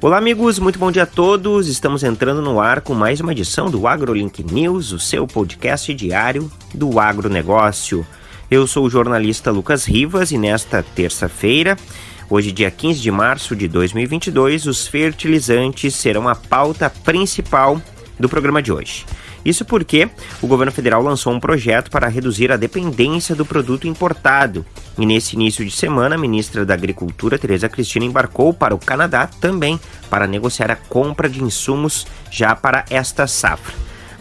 Olá, amigos, muito bom dia a todos. Estamos entrando no ar com mais uma edição do AgroLink News, o seu podcast diário do agronegócio. Eu sou o jornalista Lucas Rivas e nesta terça-feira, hoje, dia 15 de março de 2022, os fertilizantes serão a pauta principal do programa de hoje. Isso porque o governo federal lançou um projeto para reduzir a dependência do produto importado. E nesse início de semana, a ministra da Agricultura, Tereza Cristina, embarcou para o Canadá também para negociar a compra de insumos já para esta safra.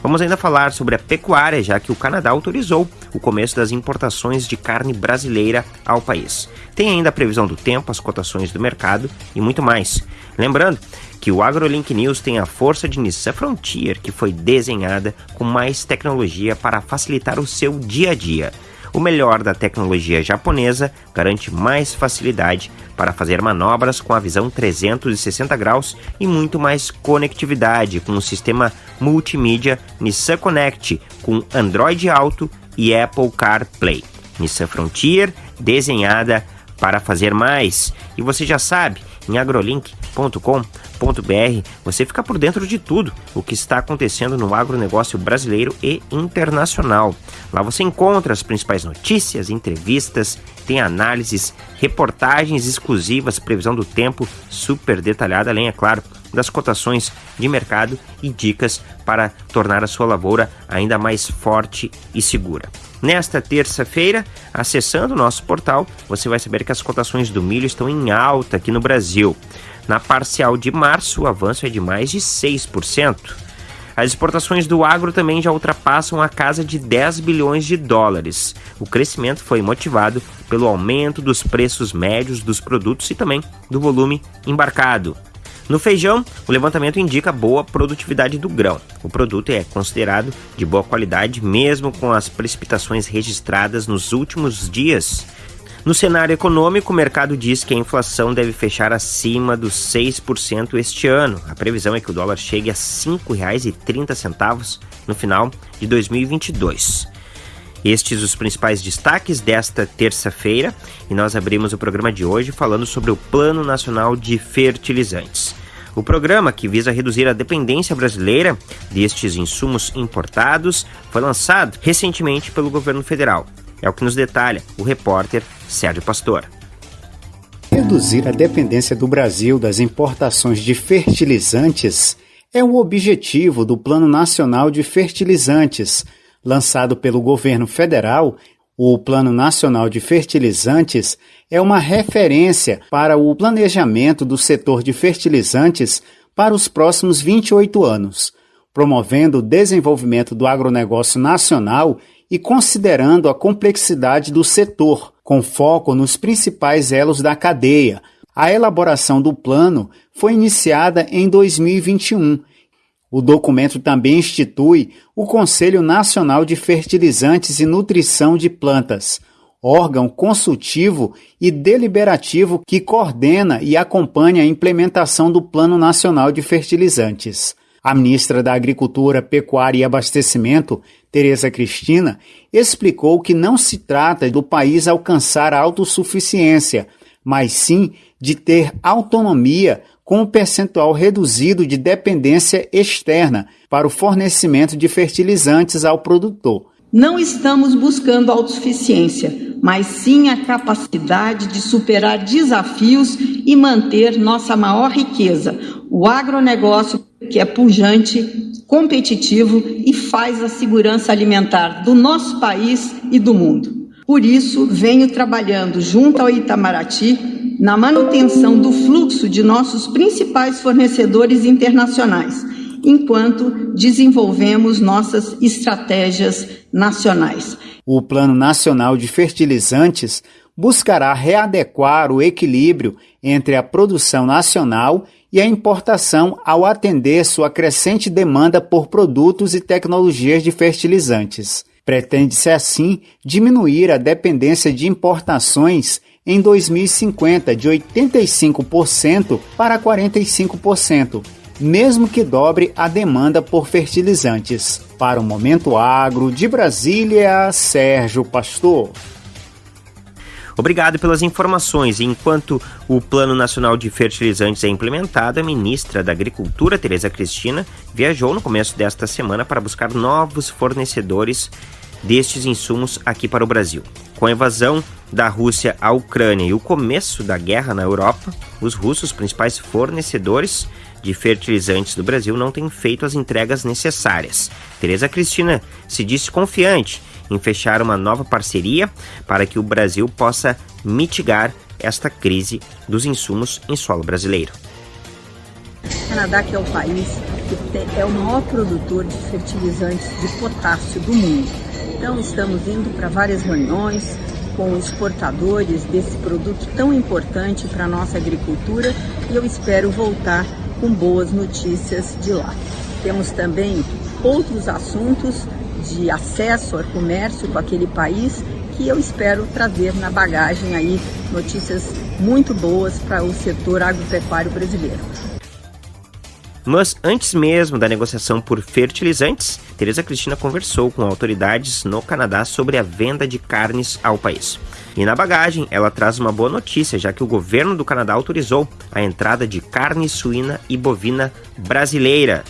Vamos ainda falar sobre a pecuária, já que o Canadá autorizou o começo das importações de carne brasileira ao país. Tem ainda a previsão do tempo, as cotações do mercado e muito mais. Lembrando que o AgroLink News tem a força de Nissan Frontier, que foi desenhada com mais tecnologia para facilitar o seu dia a dia. O melhor da tecnologia japonesa garante mais facilidade para fazer manobras com a visão 360 graus e muito mais conectividade com o sistema multimídia Nissan Connect com Android Auto e Apple CarPlay. Nissan Frontier desenhada para fazer mais. E você já sabe, em agrolink.com.br você fica por dentro de tudo o que está acontecendo no agronegócio brasileiro e internacional. Lá você encontra as principais notícias, entrevistas, tem análises, reportagens exclusivas, previsão do tempo super detalhada, além, é claro, das cotações de mercado e dicas para tornar a sua lavoura ainda mais forte e segura. Nesta terça-feira, acessando o nosso portal, você vai saber que as cotações do milho estão em alta aqui no Brasil. Na parcial de março, o avanço é de mais de 6%. As exportações do agro também já ultrapassam a casa de 10 bilhões de dólares. O crescimento foi motivado pelo aumento dos preços médios dos produtos e também do volume embarcado. No feijão, o levantamento indica boa produtividade do grão. O produto é considerado de boa qualidade mesmo com as precipitações registradas nos últimos dias. No cenário econômico, o mercado diz que a inflação deve fechar acima dos 6% este ano. A previsão é que o dólar chegue a R$ 5,30 no final de 2022. Estes os principais destaques desta terça-feira e nós abrimos o programa de hoje falando sobre o Plano Nacional de Fertilizantes. O programa, que visa reduzir a dependência brasileira destes insumos importados, foi lançado recentemente pelo governo federal. É o que nos detalha o repórter Sérgio Pastor. Reduzir a dependência do Brasil das importações de fertilizantes é o objetivo do Plano Nacional de Fertilizantes, lançado pelo governo federal, o Plano Nacional de Fertilizantes é uma referência para o planejamento do setor de fertilizantes para os próximos 28 anos, promovendo o desenvolvimento do agronegócio nacional e considerando a complexidade do setor, com foco nos principais elos da cadeia. A elaboração do plano foi iniciada em 2021 o documento também institui o Conselho Nacional de Fertilizantes e Nutrição de Plantas, órgão consultivo e deliberativo que coordena e acompanha a implementação do Plano Nacional de Fertilizantes. A ministra da Agricultura, Pecuária e Abastecimento, Tereza Cristina, explicou que não se trata do país alcançar a autossuficiência, mas sim de ter autonomia com um percentual reduzido de dependência externa para o fornecimento de fertilizantes ao produtor. Não estamos buscando autossuficiência, mas sim a capacidade de superar desafios e manter nossa maior riqueza, o agronegócio, que é pujante, competitivo e faz a segurança alimentar do nosso país e do mundo. Por isso, venho trabalhando junto ao Itamaraty na manutenção do fluxo de nossos principais fornecedores internacionais, enquanto desenvolvemos nossas estratégias nacionais. O Plano Nacional de Fertilizantes buscará readequar o equilíbrio entre a produção nacional e a importação ao atender sua crescente demanda por produtos e tecnologias de fertilizantes. Pretende-se assim diminuir a dependência de importações em 2050 de 85% para 45%, mesmo que dobre a demanda por fertilizantes. Para o Momento Agro de Brasília, Sérgio Pastor. Obrigado pelas informações. Enquanto o Plano Nacional de Fertilizantes é implementado, a ministra da Agricultura, Tereza Cristina, viajou no começo desta semana para buscar novos fornecedores destes insumos aqui para o Brasil. Com a invasão da Rússia à Ucrânia e o começo da guerra na Europa, os russos, principais fornecedores de fertilizantes do Brasil, não têm feito as entregas necessárias. Tereza Cristina se disse confiante em fechar uma nova parceria para que o Brasil possa mitigar esta crise dos insumos em solo brasileiro. O Canadá, que é o país que é o maior produtor de fertilizantes de potássio do mundo. Então, estamos indo para várias reuniões com exportadores desse produto tão importante para a nossa agricultura e eu espero voltar com boas notícias de lá. Temos também outros assuntos de acesso ao comércio com aquele país que eu espero trazer na bagagem aí notícias muito boas para o setor agropecuário brasileiro. Mas antes mesmo da negociação por fertilizantes, Tereza Cristina conversou com autoridades no Canadá sobre a venda de carnes ao país. E na bagagem, ela traz uma boa notícia, já que o governo do Canadá autorizou a entrada de carne suína e bovina brasileira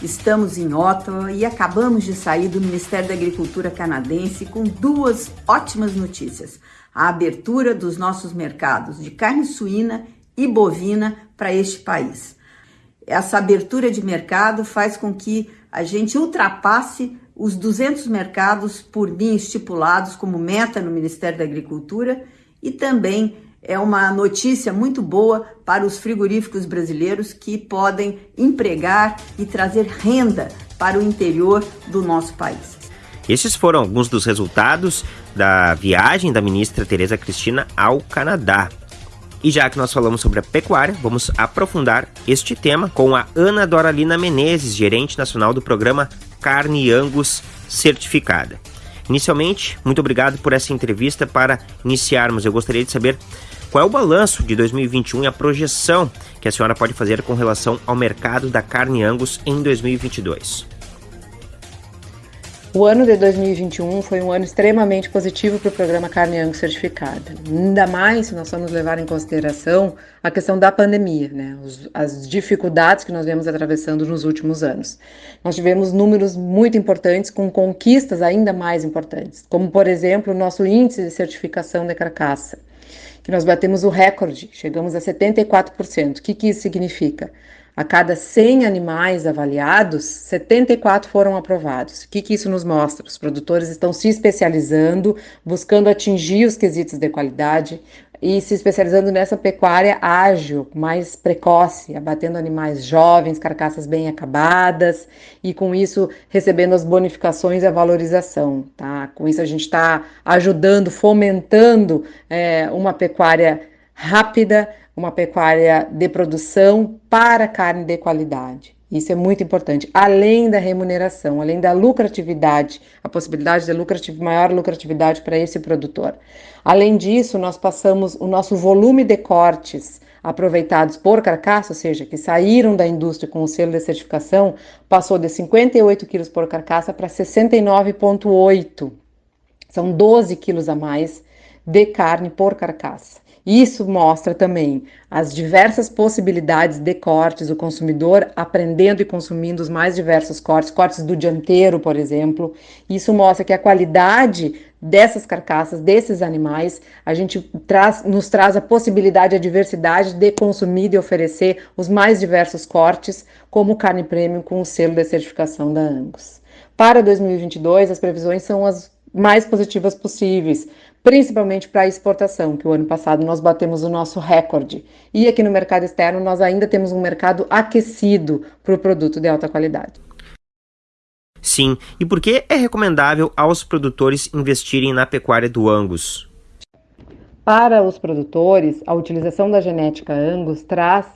Estamos em Ottawa e acabamos de sair do Ministério da Agricultura canadense com duas ótimas notícias: a abertura dos nossos mercados de carne suína e bovina para este país. Essa abertura de mercado faz com que a gente ultrapasse os 200 mercados por mim estipulados como meta no Ministério da Agricultura e também é uma notícia muito boa para os frigoríficos brasileiros que podem empregar e trazer renda para o interior do nosso país. Esses foram alguns dos resultados da viagem da ministra Tereza Cristina ao Canadá. E já que nós falamos sobre a pecuária, vamos aprofundar este tema com a Ana Doralina Menezes, gerente nacional do programa Carne Angus Certificada. Inicialmente, muito obrigado por essa entrevista. Para iniciarmos, eu gostaria de saber qual é o balanço de 2021 e a projeção que a senhora pode fazer com relação ao mercado da carne Angus em 2022. O ano de 2021 foi um ano extremamente positivo para o programa Carne Angus Certificada. Ainda mais se nós vamos levar em consideração a questão da pandemia, né? as dificuldades que nós vemos atravessando nos últimos anos. Nós tivemos números muito importantes com conquistas ainda mais importantes, como por exemplo o nosso índice de certificação de carcaça, que nós batemos o recorde, chegamos a 74%. O que, que isso significa? A cada 100 animais avaliados, 74 foram aprovados. O que, que isso nos mostra? Os produtores estão se especializando, buscando atingir os quesitos de qualidade, e se especializando nessa pecuária ágil, mais precoce, abatendo animais jovens, carcaças bem acabadas e com isso recebendo as bonificações e a valorização. Tá? Com isso a gente está ajudando, fomentando é, uma pecuária rápida, uma pecuária de produção para carne de qualidade. Isso é muito importante. Além da remuneração, além da lucratividade, a possibilidade de lucrativ maior lucratividade para esse produtor. Além disso, nós passamos o nosso volume de cortes aproveitados por carcaça, ou seja, que saíram da indústria com o selo de certificação, passou de 58 quilos por carcaça para 69,8. São 12 quilos a mais de carne por carcaça. Isso mostra também as diversas possibilidades de cortes, o consumidor aprendendo e consumindo os mais diversos cortes, cortes do dianteiro, por exemplo. Isso mostra que a qualidade dessas carcaças, desses animais, a gente traz, nos traz a possibilidade, a diversidade de consumir e oferecer os mais diversos cortes, como carne premium com o selo de certificação da Angus. Para 2022, as previsões são as mais positivas possíveis principalmente para a exportação, que o ano passado nós batemos o nosso recorde. E aqui no mercado externo nós ainda temos um mercado aquecido para o produto de alta qualidade. Sim, e por que é recomendável aos produtores investirem na pecuária do Angus? Para os produtores, a utilização da genética Angus traz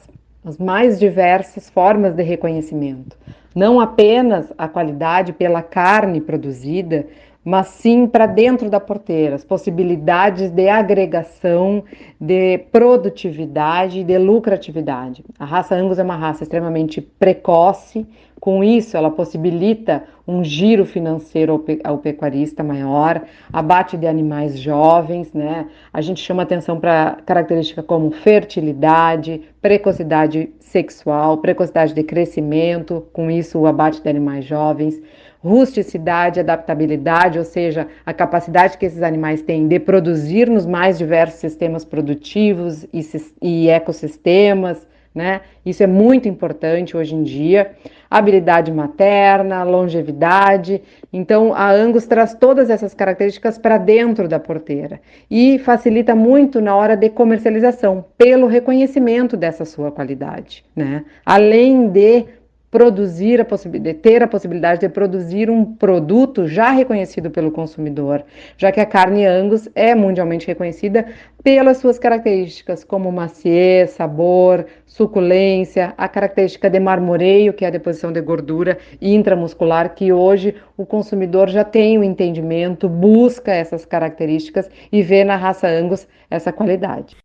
as mais diversas formas de reconhecimento. Não apenas a qualidade pela carne produzida, mas sim para dentro da porteira, as possibilidades de agregação, de produtividade de lucratividade. A raça Angus é uma raça extremamente precoce, com isso ela possibilita um giro financeiro ao, pecuarista maior, abate de animais jovens, né? A gente chama atenção para características como fertilidade, precocidade sexual, precocidade de crescimento, com isso o abate de animais jovens, rusticidade, adaptabilidade, ou seja, a capacidade que esses animais têm de produzir nos mais diversos sistemas produtivos e, e ecossistemas, né? Isso é muito importante hoje em dia. Habilidade materna, longevidade. Então, a Angus traz todas essas características para dentro da porteira e facilita muito na hora de comercialização, pelo reconhecimento dessa sua qualidade, né? Além de produzir a possibilidade, ter a possibilidade de produzir um produto já reconhecido pelo consumidor, já que a carne Angus é mundialmente reconhecida pelas suas características como maciez, sabor, suculência, a característica de marmoreio, que é a deposição de gordura intramuscular, que hoje o consumidor já tem o entendimento, busca essas características e vê na raça Angus essa qualidade.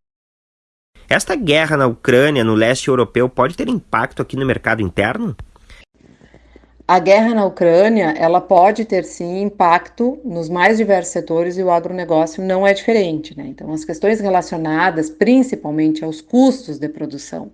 Esta guerra na Ucrânia, no leste europeu, pode ter impacto aqui no mercado interno? A guerra na Ucrânia, ela pode ter sim impacto nos mais diversos setores e o agronegócio não é diferente, né? Então, as questões relacionadas principalmente aos custos de produção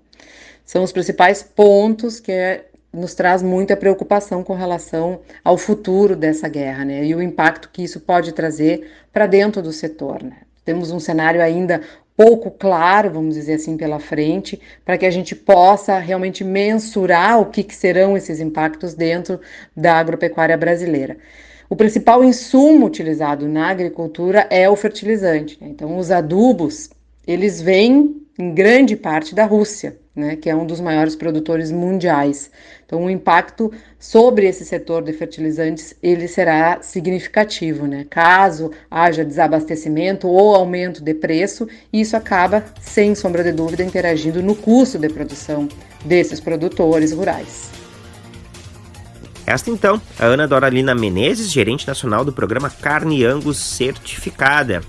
são os principais pontos que é, nos traz muita preocupação com relação ao futuro dessa guerra, né? E o impacto que isso pode trazer para dentro do setor, né? Temos um cenário ainda pouco claro, vamos dizer assim, pela frente, para que a gente possa realmente mensurar o que, que serão esses impactos dentro da agropecuária brasileira. O principal insumo utilizado na agricultura é o fertilizante. Né? Então, os adubos, eles vêm em grande parte da Rússia né, que é um dos maiores produtores mundiais. Então, o impacto sobre esse setor de fertilizantes ele será significativo, né? Caso haja desabastecimento ou aumento de preço, isso acaba, sem sombra de dúvida, interagindo no custo de produção desses produtores rurais. Esta então, a Ana Doralina Menezes, gerente nacional do programa Carne Angus Certificada.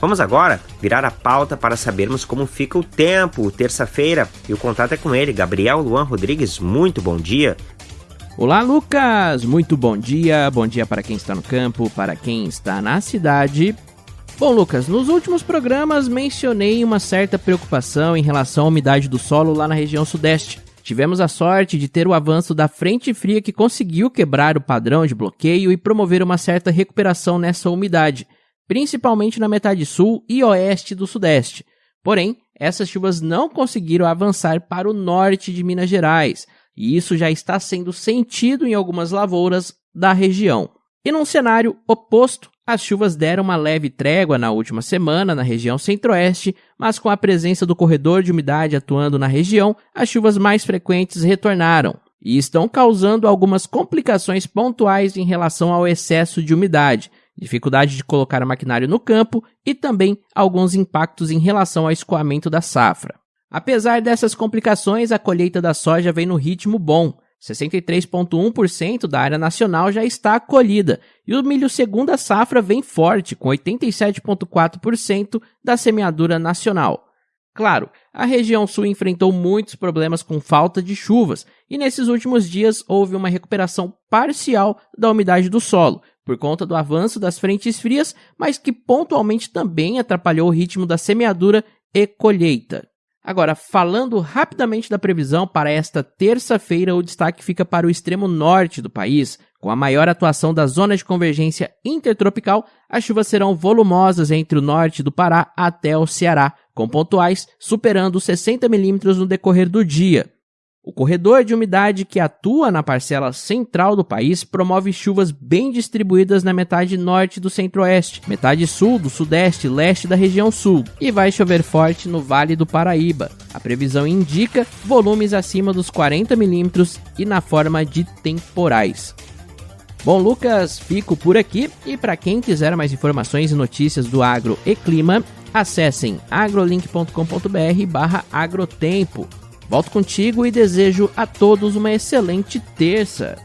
Vamos agora virar a pauta para sabermos como fica o tempo, terça-feira, e o contato é com ele, Gabriel Luan Rodrigues. Muito bom dia. Olá, Lucas! Muito bom dia. Bom dia para quem está no campo, para quem está na cidade. Bom, Lucas, nos últimos programas mencionei uma certa preocupação em relação à umidade do solo lá na região sudeste. Tivemos a sorte de ter o avanço da frente fria que conseguiu quebrar o padrão de bloqueio e promover uma certa recuperação nessa umidade principalmente na metade sul e oeste do sudeste. Porém, essas chuvas não conseguiram avançar para o norte de Minas Gerais, e isso já está sendo sentido em algumas lavouras da região. E num cenário oposto, as chuvas deram uma leve trégua na última semana na região centro-oeste, mas com a presença do corredor de umidade atuando na região, as chuvas mais frequentes retornaram e estão causando algumas complicações pontuais em relação ao excesso de umidade, dificuldade de colocar o maquinário no campo e também alguns impactos em relação ao escoamento da safra. Apesar dessas complicações, a colheita da soja vem no ritmo bom. 63,1% da área nacional já está colhida e o milho segunda safra vem forte, com 87,4% da semeadura nacional. Claro, a região sul enfrentou muitos problemas com falta de chuvas e nesses últimos dias houve uma recuperação parcial da umidade do solo, por conta do avanço das frentes frias, mas que pontualmente também atrapalhou o ritmo da semeadura e colheita. Agora, falando rapidamente da previsão para esta terça-feira, o destaque fica para o extremo norte do país. Com a maior atuação da zona de convergência intertropical, as chuvas serão volumosas entre o norte do Pará até o Ceará, com pontuais superando 60 milímetros no decorrer do dia. O corredor de umidade que atua na parcela central do país promove chuvas bem distribuídas na metade norte do centro-oeste, metade sul do sudeste e leste da região sul, e vai chover forte no Vale do Paraíba. A previsão indica volumes acima dos 40 milímetros e na forma de temporais. Bom, Lucas, fico por aqui e para quem quiser mais informações e notícias do agro e clima, acessem agrolink.com.br/agrotempo. Volto contigo e desejo a todos uma excelente terça.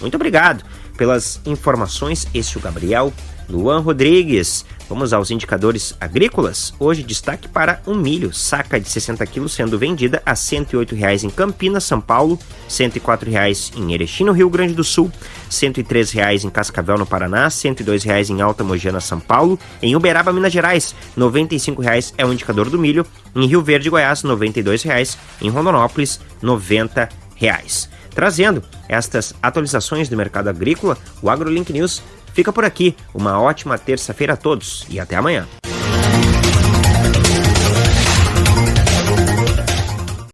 Muito obrigado. pelas informações. Este é o Gabriel Luan Rodrigues. Vamos aos indicadores agrícolas. Hoje, destaque para o um milho, saca de 60 quilos sendo vendida a R$ 108,00 em Campinas, São Paulo, R$ 104,00 em Erechim, no Rio Grande do Sul, R$ 103,00 em Cascavel, no Paraná, R$ 102,00 em Alta Mogiana, São Paulo, em Uberaba, Minas Gerais, R$ 95,00 é o indicador do milho, em Rio Verde, Goiás, R$ 92,00, em Rondonópolis, R$ 90,00. Trazendo estas atualizações do mercado agrícola, o AgroLink News fica por aqui. Uma ótima terça-feira a todos e até amanhã.